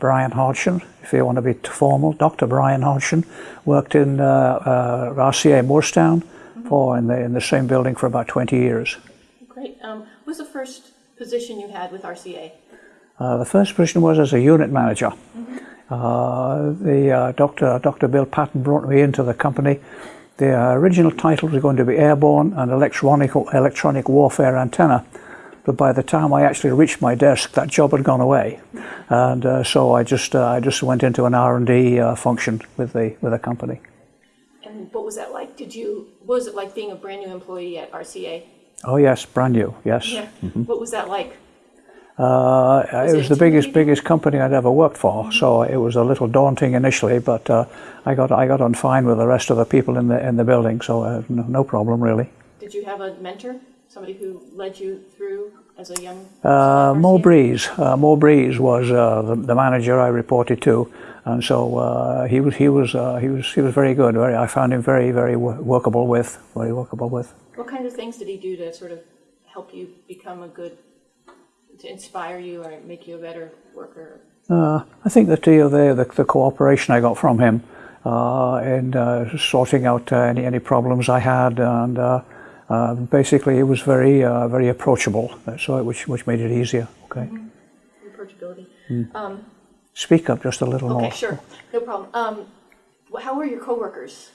Brian Hodgson, if you want to be formal, Dr. Brian Hodgson, worked in uh, uh, RCA Moorestown mm -hmm. for in the in the same building for about 20 years. Great. Um, what was the first position you had with RCA? Uh, the first position was as a unit manager. Mm -hmm. the uh, Dr. Dr. Bill Patton brought me into the company. The original title was going to be Airborne and Electronic Electronic Warfare Antenna but by the time I actually reached my desk, that job had gone away, and uh, so I just uh, I just went into an R and D uh, function with the with a company. And what was that like? Did you what was it like being a brand new employee at RCA? Oh yes, brand new. Yes. Yeah. Mm -hmm. What was that like? Uh, was it was the biggest biggest company I'd ever worked for, mm -hmm. so it was a little daunting initially, but uh, I got I got on fine with the rest of the people in the in the building, so uh, no, no problem really. Did you have a mentor? Somebody who led you through as a young uh, Mo Breeze. Uh, Mo Breeze was uh, the, the, manager I reported to, and so uh, he was he was uh, he was he was very good. Very, I found him very very workable with, very workable with. What kind of things did he do to sort of help you become a good, to inspire you or make you a better worker? Uh, I think that the, the the cooperation I got from him in sorting out any any problems I had and uh, basically, it was very, uh, very approachable, so which which made it easier. Okay. Mm -hmm. Approachability. Mm. Um, Speak up just a little okay, more. Okay, sure, no problem. Um, how were your coworkers?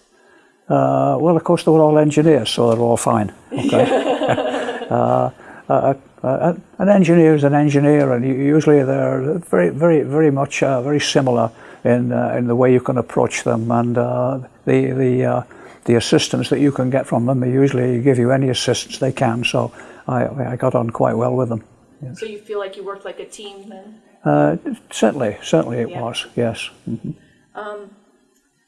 Uh, well, of course, they were all engineers, so they're all fine. Okay. Uh, uh, uh, an engineer is an engineer, and usually they're very, very, very much very similar in in the way you can approach them, and the the the assistance that you can get from them. They usually give you any assistance they can, so I, I got on quite well with them. Yes. So you feel like you worked like a team then? Uh, certainly, certainly it yeah. was, yes. Mm -hmm. um,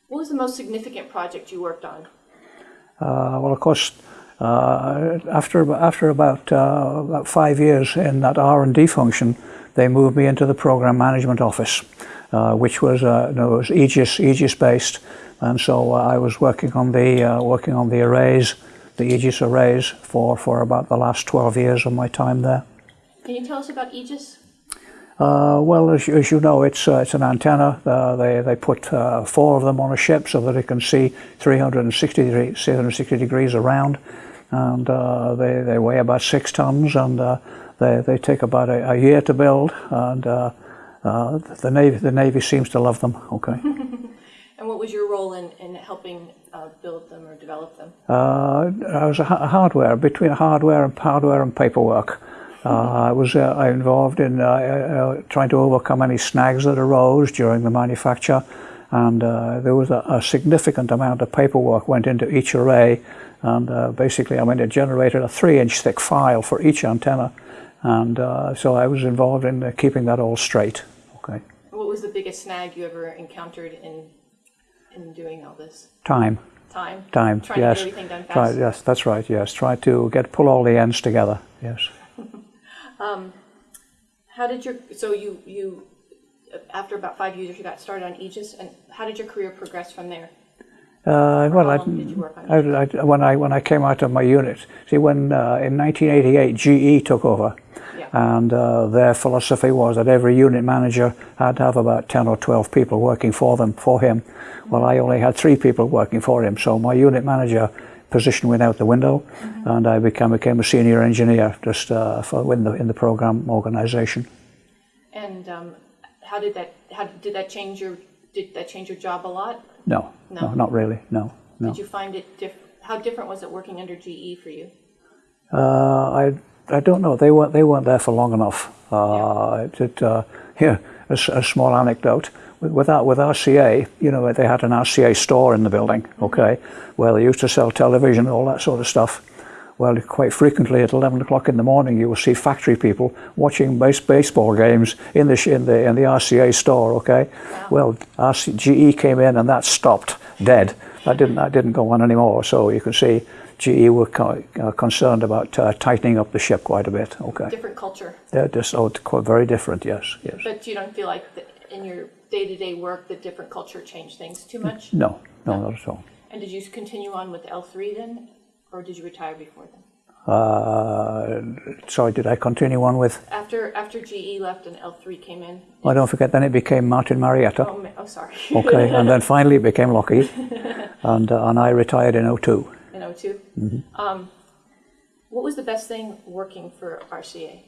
what was the most significant project you worked on? Uh, well, of course, uh, after, after about, uh, about five years in that R&D function, they moved me into the program management office, uh, which was, uh, no, was Aegis, Aegis based, and so uh, I was working on the uh, working on the arrays, the Aegis arrays, for for about the last 12 years of my time there. Can you tell us about Aegis? Uh, well, as, as, you know, it's uh, it's an antenna. Uh, they they put uh, four of them on a ship so that it can see 360 degrees, 360 degrees around, and they they weigh about six tons, and they they take about a, a year to build, and the navy the navy seems to love them. Okay. And what was your role in, in helping uh, build them or develop them? Uh, I was a hardware, between hardware and hardware and paperwork. Uh, I was uh, involved in uh, uh, trying to overcome any snags that arose during the manufacture and there was a, a, significant amount of paperwork went into each array and basically I mean it generated a three inch thick file for each antenna and so I was involved in keeping that all straight. Okay. What was the biggest snag you ever encountered in in doing all this? Time. Time. Time. Trying yes. to get everything done fast. Try, yes, that's right. Yes, try to get pull all the ends together. Yes. um, how did your so you you after about five years you got started on Aegis and how did your career progress from there? Uh, well, I, I, I, when I when I came out of my unit, see, when uh, in 1988 GE took over. And uh, their philosophy was that every unit manager had to have about 10 or 12 people working for them for him. Well, I only had three people working for him, so my unit manager position went out the window, mm -hmm. and I became became a senior engineer just uh, for in the in the program organization. And um, how did that how did that change your did that change your job a lot? No, no, no not really. No, no. Did you find it diff How different was it working under GE for you? Uh, I I don't know. They weren't they weren't there for long enough. Uh, yeah. It, uh, here, a, a, small anecdote. With, with, with RCA, you know, they had an RCA store in the building, mm-hmm. okay, where they used to sell television and all that sort of stuff. Well, quite frequently at 11 o'clock in the morning, you will see factory people watching base, baseball games in the, in the, in the RCA store, okay? Wow. Well, RC, GE came in and that stopped dead. That didn't, that didn't go on anymore. So you can see GE were uh, concerned about uh, tightening up the ship quite a bit, okay? Different culture. They're just oh, very different, yes, yes. But you don't feel like the, in your day-to-day -day work the different culture changed things too much? No, no, no, not at all. And did you continue on with L3 then? Or did you retire before then? Uh, sorry, did I continue on with? After after GE left and L3 came in. Well, don't forget. Then it became Martin Marietta. Oh, oh sorry. Okay, and then finally it became Lockheed, and uh, and I retired in 02. In 2 Mm-hmm. Um, what was the best thing working for RCA?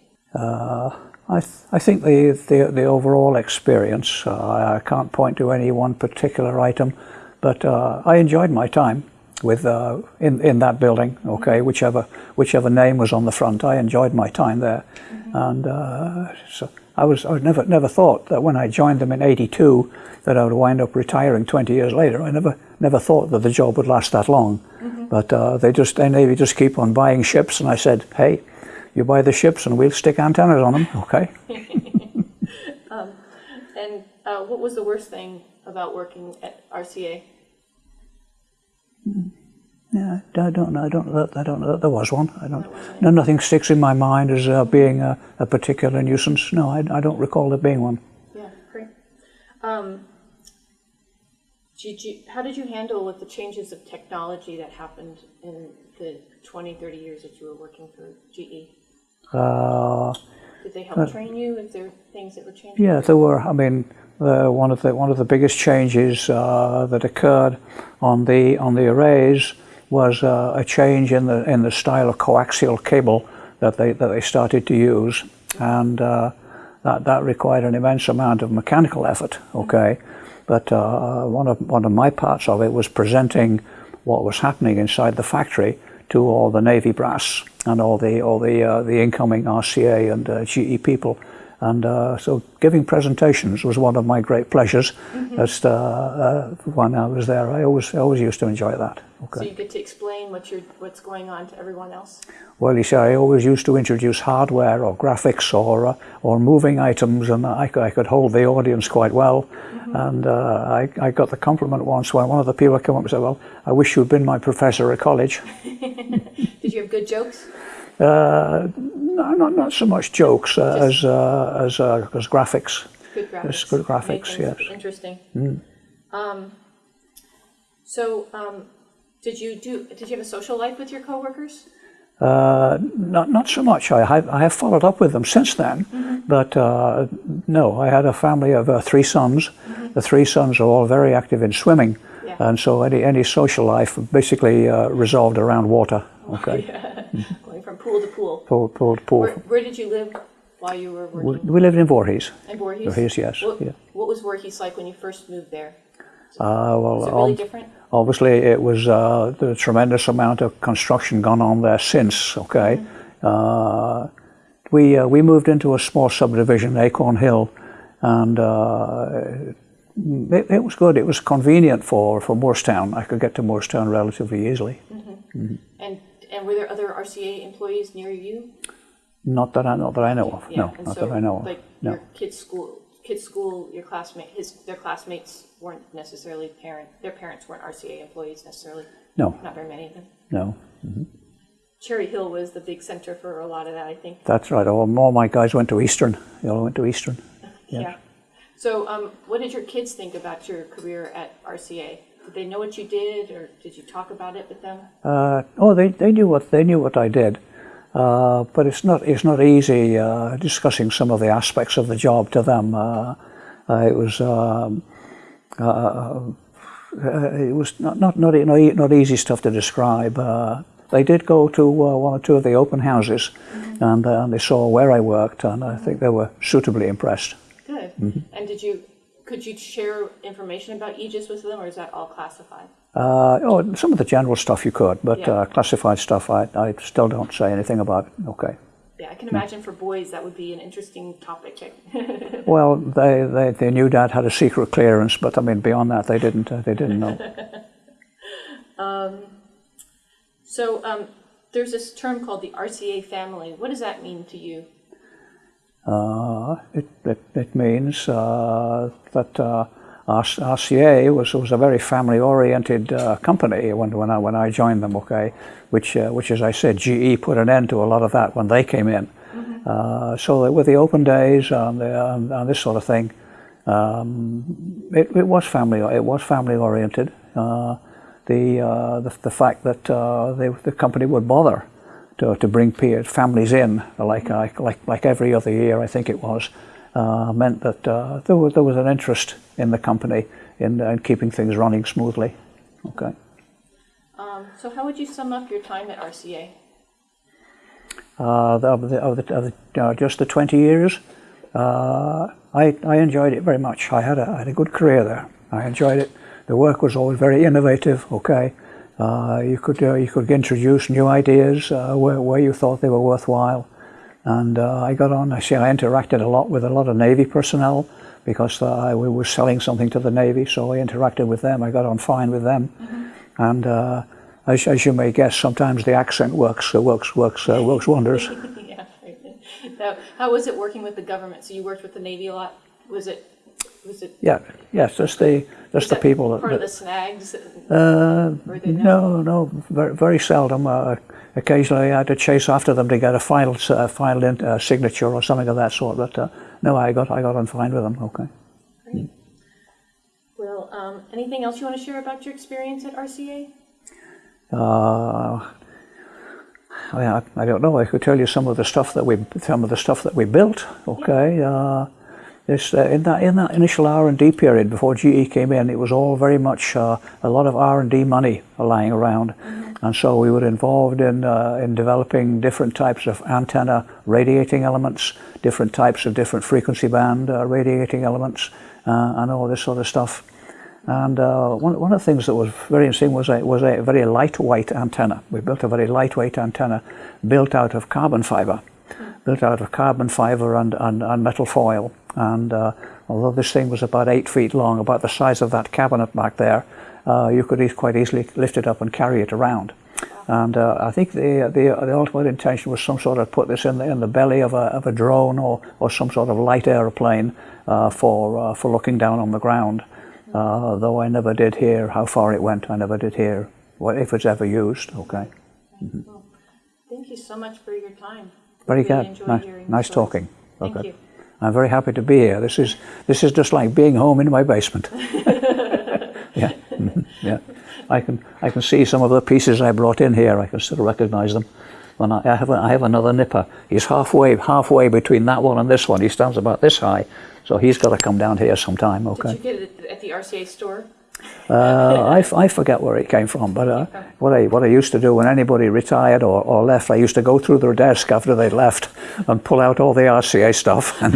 I, th- I think the, the, the overall experience, uh, I can't point to any one particular item, but uh, I enjoyed my time with uh, in, in that building, okay, whichever, whichever name was on the front, I enjoyed my time there. And uh, so I was, I never, never thought that when I joined them in 82 that I would wind up retiring 20 years later. I never, never thought that the job would last that long. But uh, they just, they Navy just keep on buying ships, and I said, hey, you buy the ships and we'll stick antennas on them, okay? And uh, what was the worst thing about working at RCA? Yeah, I don't know. I don't know. I don't know. that There was one. I don't. No, nothing sticks in my mind as uh, being a, a particular nuisance. No, I, I don't recall there being one. Yeah, great. Um, did you, how did you handle with the changes of technology that happened in the 20, 30 years that you were working for GE? Uh, Did they help train you? Is there things that were changing? yeah, there were. I mean, uh, one of the one of the biggest changes uh, that occurred on the on the arrays was uh, a change in the in the style of coaxial cable that they that they started to use, and uh, that that required an immense amount of mechanical effort. Okay, but uh, one of one of my parts of it was presenting what was happening inside the factory to all the Navy brass and all the all the uh, the incoming RCA and uh, GE people. And uh, so, giving presentations was one of my great pleasures. As uh, uh, when I was there, I always always used to enjoy that. Okay. So you get to explain what you're, what's going on to everyone else? Well, you see, I always used to introduce hardware or graphics or uh, or moving items, and I, I could hold the audience quite well. And uh, I, I got the compliment once when one of the people came up and said, "Well, I wish you'd been my professor at college." Did you have good jokes? Uh, no, not not so much jokes uh, as uh, as uh, as graphics. Good graphics. Yes, good graphics, yes. Mm. Interesting. Um, so, um, did you do? Did you have a social life with your coworkers? Uh, not not so much. I have I have followed up with them since then, but uh, no, I had a family of uh, three sons. The three sons are all very active in swimming, Yeah. and so any any social life basically uh, resolved around water. Okay, pool to pool. Where, where did you live while you were We, working? we lived in Voorhees. In Voorhees? Voorhees, yes. What, yeah. what was Voorhees like when you first moved there? Uh, well, Was it really um, different? Obviously, it was uh, the tremendous amount of construction gone on there since. Okay, uh, we uh, we moved into a small subdivision, Acorn Hill, and uh, it, it was good. It was convenient for for Moorestown. I could get to Moorestown relatively easily. And and were there other RCA employees near you? Not that I not that I know of. Yeah. No, and not so, that I know of. Like no. your kids' school, kids' school, your classmate, his their classmates weren't necessarily parent. Their parents weren't RCA employees necessarily. No, Not very many of them. no. Cherry Hill was the big center for a lot of that, I think. That's right. All, all my guys went to Eastern. They all went to Eastern. Yeah. So, um, what did your kids think about your career at RCA? Did they know what you did, or did you talk about it with them? Uh, oh, they, they knew what they knew what I did, uh, but it's not it's not easy uh, discussing some of the aspects of the job to them. Uh, uh, it was um, uh, uh, it was not not not, not, not easy stuff to describe. Uh, they did go to uh, one or two of the open houses, and, uh, and they saw where I worked, and I think they were suitably impressed. Good. And did you could you share information about Aegis with them, or is that all classified? Uh, oh, some of the general stuff you could, but Yeah. uh, classified stuff I, I still don't say anything about. Okay. Yeah, I can imagine for boys that would be an interesting topic. Well, they, they, they knew Dad had a secret clearance, but I mean beyond that they didn't uh, they didn't know. so, um, there's this term called the RCA family. What does that mean to you? Uh, it, it, it means uh, that uh, RCA was, was a very family oriented uh, company when, when, I, when I joined them, okay, which, uh, which, as I said, GE put an end to a lot of that when they came in. Uh, so with the open days and, the, and, and this sort of thing, um, it, it was family it was family oriented. Uh, the, uh, the the fact that uh, they, the company would bother to, to bring families in, like, like, like, like every other year, I think it was, uh, meant that uh, there, was, there was an interest in the company in, in keeping things running smoothly. Okay. Um, so how would you sum up your time at RCA? uh, of, the, of, the, of the, uh, just the 20 years, uh, I, I enjoyed it very much. I had, a, I had a good career there. I enjoyed it. The work was always very innovative, okay. Uh, you, could, uh, you could introduce new ideas uh, where, where you thought they were worthwhile. And uh, I got on, I see I interacted a lot with a lot of Navy personnel because uh, I we were selling something to the Navy, so I interacted with them. I got on fine with them. And uh, as, as you may guess, sometimes the accent works, uh, works, works, uh, works wonders. yeah. Now, how was it working with the government? So you worked with the Navy a lot. Was it? Was it? Yeah, yes, just the just the people that. part of the snags. uh, no, no, very, very seldom. Uh, occasionally, I had to chase after them to get a final uh, final in, uh, signature or something of that sort. But uh, no, I got I got on fine with them. Okay. Great. Well, um, anything else you want to share about your experience at RCA? Uh, I, I don't know. I could tell you some of the stuff that we some of the stuff that we built. Okay. Uh, this, uh, in that in that initial R and D period before GE came in, it was all very much uh, a lot of R and D money lying around, and so we were involved in uh, in developing different types of antenna radiating elements, different types of different frequency band uh, radiating elements, uh, and all this sort of stuff. And uh, one, one of the things that was very interesting was a, was a very lightweight antenna. We built a very lightweight antenna built out of carbon fiber, built out of carbon fiber and, and, and metal foil. And uh, although this thing was about eight feet long, about the size of that cabinet back there, uh, you could e- quite easily lift it up and carry it around. And uh, I think the, the, the ultimate intention was some sort of put this in the, in the belly of a, of a drone or, or some sort of light aeroplane uh, for, uh, for looking down on the ground. Uh, though I never did hear how far it went, I never did hear what, if it's ever used. Okay. Well, thank you so much for your time. Very Really good. Nice, nice talking. Thank Okay. you. I'm very happy to be here. This is this is just like being home in my basement. yeah, mhm, yeah. I can I can see some of the pieces I brought in here. I can still recognise them. When I, I have a, I have another nipper. He's halfway halfway between that one and this one. He stands about this high, so he's got to come down here sometime. Okay. Did you get it at the RCA store? Uh, I, f- I forget where it came from, but uh, what I what I used to do when anybody retired or, or left, I used to go through their desk after they left and pull out all the RCA stuff. And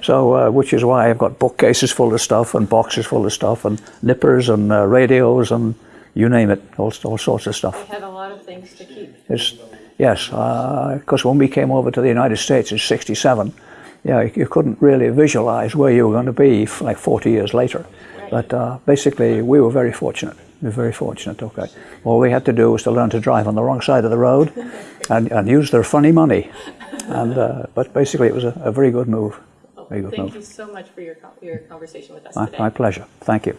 so, uh, which is why I've got bookcases full of stuff and boxes full of stuff and nippers and uh, radios and you name it, all, all sorts of stuff. I had a lot of things to keep. It's, yes, because when we came over to the United States in '67, yeah, you, you couldn't really visualize where you were going to be like 40 years later. But uh, basically, we were very fortunate. We were very fortunate. Okay, all we had to do was to learn to drive on the wrong side of the road, and, and use their funny money. And uh, but basically, it was a, a very good move. Very good thank move. you so much for your, your conversation with us My, today. my pleasure. Thank you.